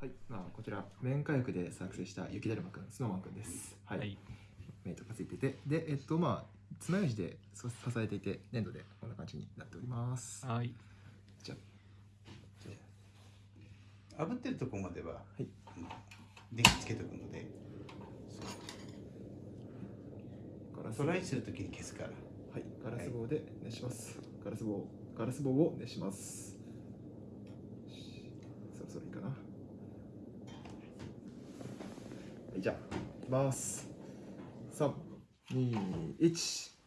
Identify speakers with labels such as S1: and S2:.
S1: こちら面火薬で作成した雪だるまくんスノーマンくんです。はい、
S2: はい。
S1: メイトがついてて。でえっとまあ爪楊枝でそ支えていて粘土でこんな感じになっております。
S2: はい。
S1: じゃ
S3: 炙ってるとこまでは、
S1: はい。
S3: 電気つけとくので
S1: あガラス
S3: トライするときに消すから。
S1: はい。ガラス棒で熱します、ガラス棒ガラス棒を熱しますよしそろそろいいかなはいじゃあいきます。321